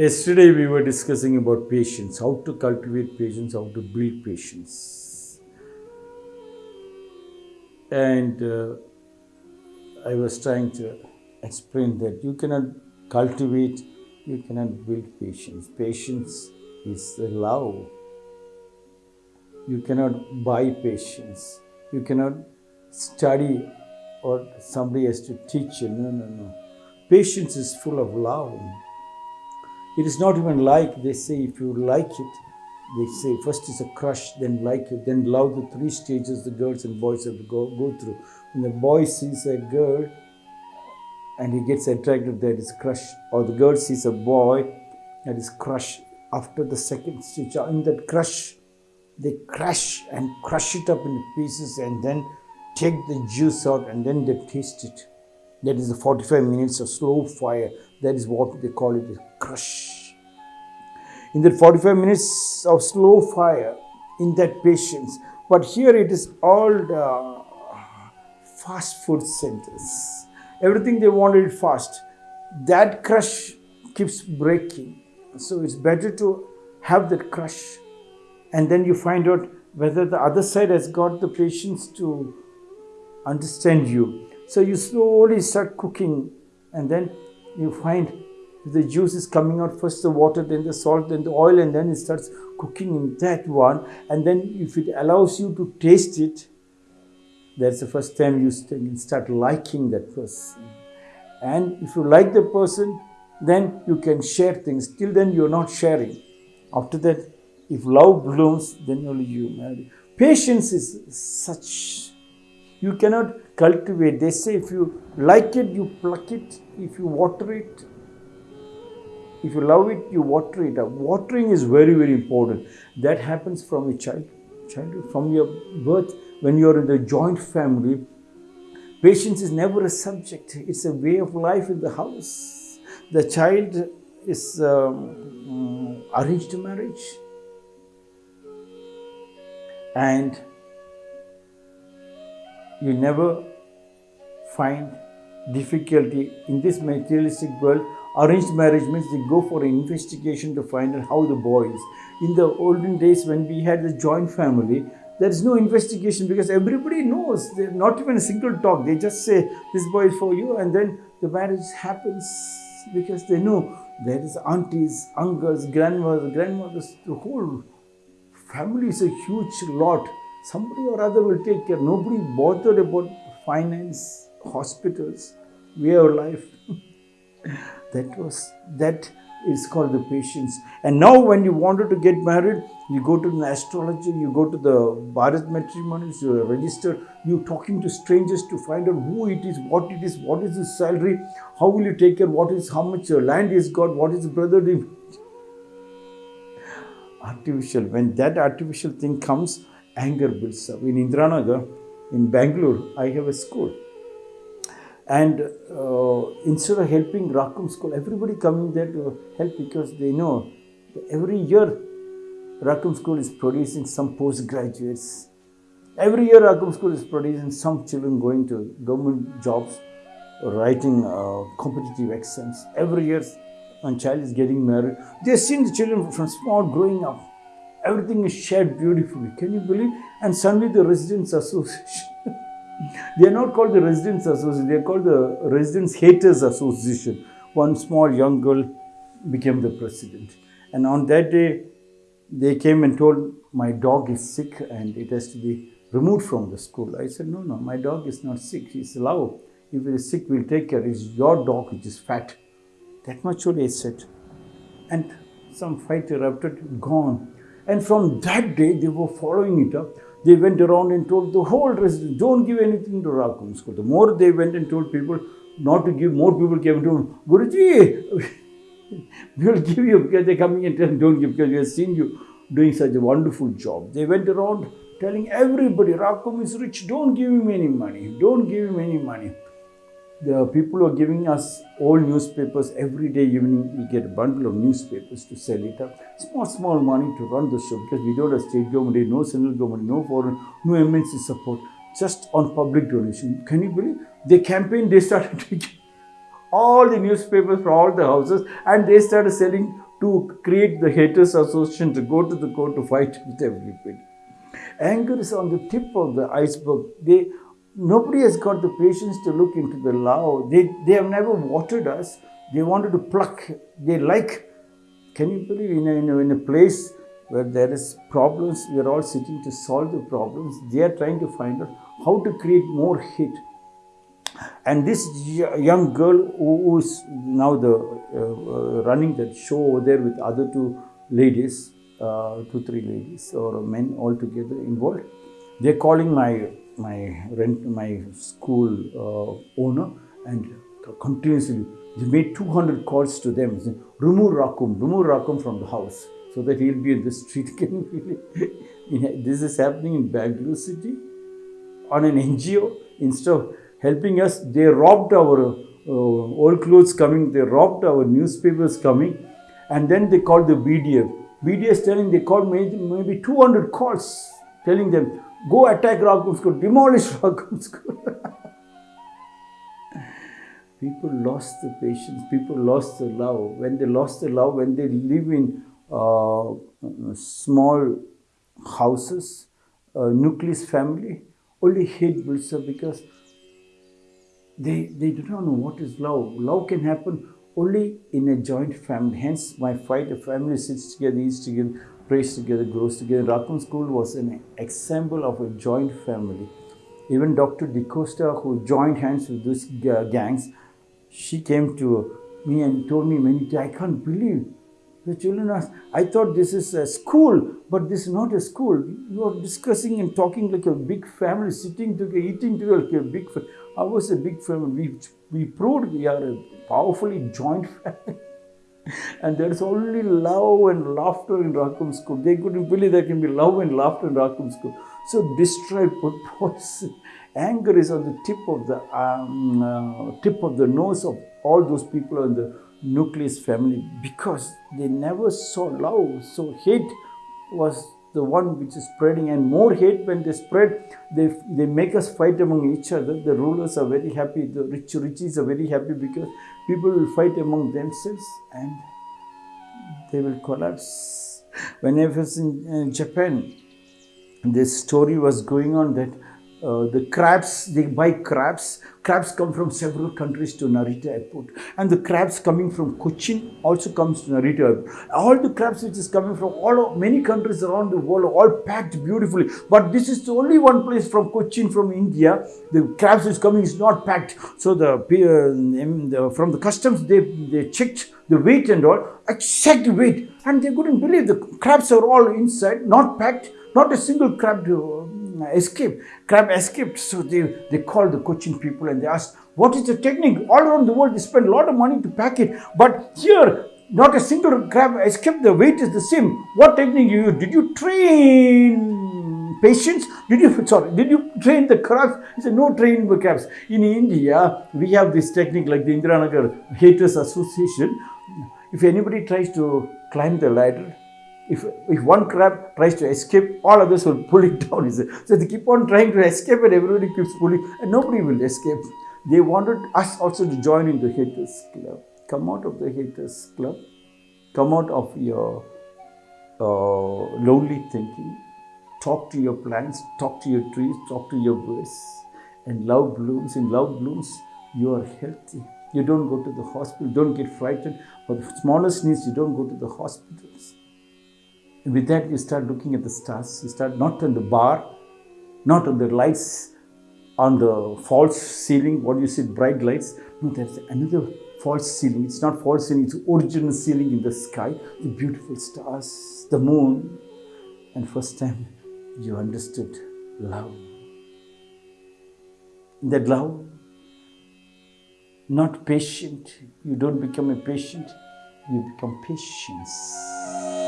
Yesterday we were discussing about patience, how to cultivate patience, how to build patience. And uh, I was trying to explain that you cannot cultivate, you cannot build patience. Patience is the love. You cannot buy patience. You cannot study or somebody has to teach you. No, no, no. Patience is full of love. It is not even like they say if you like it, they say first is a crush, then like it, then love the three stages the girls and boys have to go, go through. When the boy sees a girl and he gets attracted, that is crush, or the girl sees a boy, that is crush. After the second stage, in that crush, they crush and crush it up into pieces and then take the juice out and then they taste it. That is the 45 minutes of slow fire. That is what they call it crush. In that 45 minutes of slow fire, in that patience. But here it is all the fast food centers. Everything they wanted fast. That crush keeps breaking. So it's better to have that crush. And then you find out whether the other side has got the patience to understand you. So you slowly start cooking, and then you find the juice is coming out first the water, then the salt, then the oil, and then it starts cooking in that one. And then if it allows you to taste it, that's the first time you start liking that person. And if you like the person, then you can share things. Till then, you're not sharing. After that, if love blooms, then only you marry. Patience is such. You cannot cultivate. They say if you like it, you pluck it. If you water it, if you love it, you water it. Watering is very, very important. That happens from a child, childhood, from your birth. When you're in the joint family, patience is never a subject. It's a way of life in the house. The child is um, arranged marriage, and you never find difficulty in this materialistic world. Arranged marriage means they go for an investigation to find out how the boy is. In the olden days, when we had the joint family, there is no investigation because everybody knows. They're not even a single talk. They just say, This boy is for you, and then the marriage happens because they know there is aunties, uncles, grandmothers, grandmothers, the whole family is a huge lot. Somebody or other will take care. Nobody bothered about finance, hospitals, way of life. that was that is called the patience. And now, when you wanted to get married, you go to an astrologer, you go to the Bharat matrimonies, you register, you're talking to strangers to find out who it is, what it is, what is his salary, how will you take care, what is how much your land he's got, what is brother. Artificial. When that artificial thing comes, anger builds up. In Indiranagar, in Bangalore, I have a school. And uh, instead of helping Rakum school, everybody coming there to help because they know every year Rakum school is producing some postgraduates. Every year Rakum school is producing some children going to government jobs, writing uh, competitive exams. Every year one child is getting married. They've seen the children from small growing up. Everything is shared beautifully. Can you believe? And suddenly the residents association they are not called the Residents Association, they are called the Residents Haters Association. One small young girl became the president. And on that day, they came and told, My dog is sick and it has to be removed from the school. I said, No, no, my dog is not sick. He's low. If he is sick, we'll take care. It's your dog which is fat. That much only I said. And some fight erupted, gone. And from that day, they were following it up they went around and told the whole residents, don't give anything to Rakum school. The more they went and told people not to give, more people came to Guruji, we will give you because they're coming and telling don't give because we have seen you doing such a wonderful job. They went around telling everybody, Rakum is rich, don't give him any money, don't give him any money the people are giving us old newspapers every day evening we get a bundle of newspapers to sell it up small small money to run the show because we don't have state government no central government no foreign no MNC support just on public donation can you believe they campaign they started taking all the newspapers from all the houses and they started selling to create the haters association to go to the court to fight with everybody. Anger is on the tip of the iceberg. They nobody has got the patience to look into the law. They they have never watered us. They wanted to pluck. They like. Can you believe in a, in a, in a place where there is problems, we are all sitting to solve the problems. They are trying to find out how to create more hate. And this young girl who is now the uh, uh, running that show over there with other two ladies, uh, two three ladies or men all together involved, they're calling my my rent my school uh, owner and continuously they made 200 calls to them saying, remove Rakum, remove Rakum from the house so that he'll be in the street. This is happening in Bangalore city on an NGO instead of helping us, they robbed our uh, old clothes coming, they robbed our newspapers coming, and then they called the BDF. BDF telling they called maybe 200 calls telling them, go attack Rakum school, demolish Rakum school. people lost the patience, people lost the love. When they lost the love, when they live in uh, small houses, uh, nucleus family, only hate builds up because they, they do not know what is love. Love can happen only in a joint family. Hence, my fight, a family sits together, eats together, prays together, grows together. Rakum School was an example of a joint family. Even Dr. DeCosta, who joined hands with these gangs, she came to me and told me many times, I can't believe the children asked, I thought this is a school, but this is not a school. You are discussing and talking like a big family, sitting together, eating together like a big family. I was a big family. We, we proved we are a powerfully joint family. And there's only love and laughter in Rakum school. They couldn't believe there can be love and laughter in Rakum school. So destroy purpose. Anger is on the tip of the um, uh, tip of the nose of all those people in the nucleus family because they never saw love. So hate was the one which is spreading and more hate when they spread, they, they make us fight among each other. The rulers are very happy, the rich riches are very happy because people will fight among themselves and they will collapse. When I was in uh, Japan, this story was going on that uh, the crabs, they buy crabs. Crabs come from several countries to Narita airport. And the crabs coming from Cochin also comes to Narita airport. All the crabs which is coming from all many countries around the world all packed beautifully. But this is the only one place from Cochin, from India, the crabs is coming is not packed. So the, uh, from the customs, they, they checked the weight and all, exact weight. And they couldn't believe the crabs are all inside, not packed, not a single crab uh, escaped. Crab escaped. So they, they called the Cochin people and they asked, what is the technique? All around the world, they spend a lot of money to pack it. But here, not a single crab escaped. The weight is the same. What technique you use? Did you train patients? Did you, sorry, did you train the crabs? He said, no training the crabs. In India, we have this technique like the Indiranagar Haters Association. If anybody tries to climb the ladder, if, if one crab tries to escape, all others will pull it down. So they keep on trying to escape and everybody keeps pulling and nobody will escape. They wanted us also to join in the haters club. Come out of the haters club. Come out of your uh, lonely thinking. Talk to your plants, talk to your trees, talk to your birds. And love blooms. In love blooms, you are healthy. You don't go to the hospital, don't get frightened. For the smallest needs, you don't go to the hospitals with that, you start looking at the stars. You start not on the bar, not on the lights on the false ceiling, what you see, bright lights. No, there's another false ceiling. It's not false ceiling, it's original ceiling in the sky. The beautiful stars, the moon. And first time you understood love. That love, not patient. You don't become a patient, you become patience.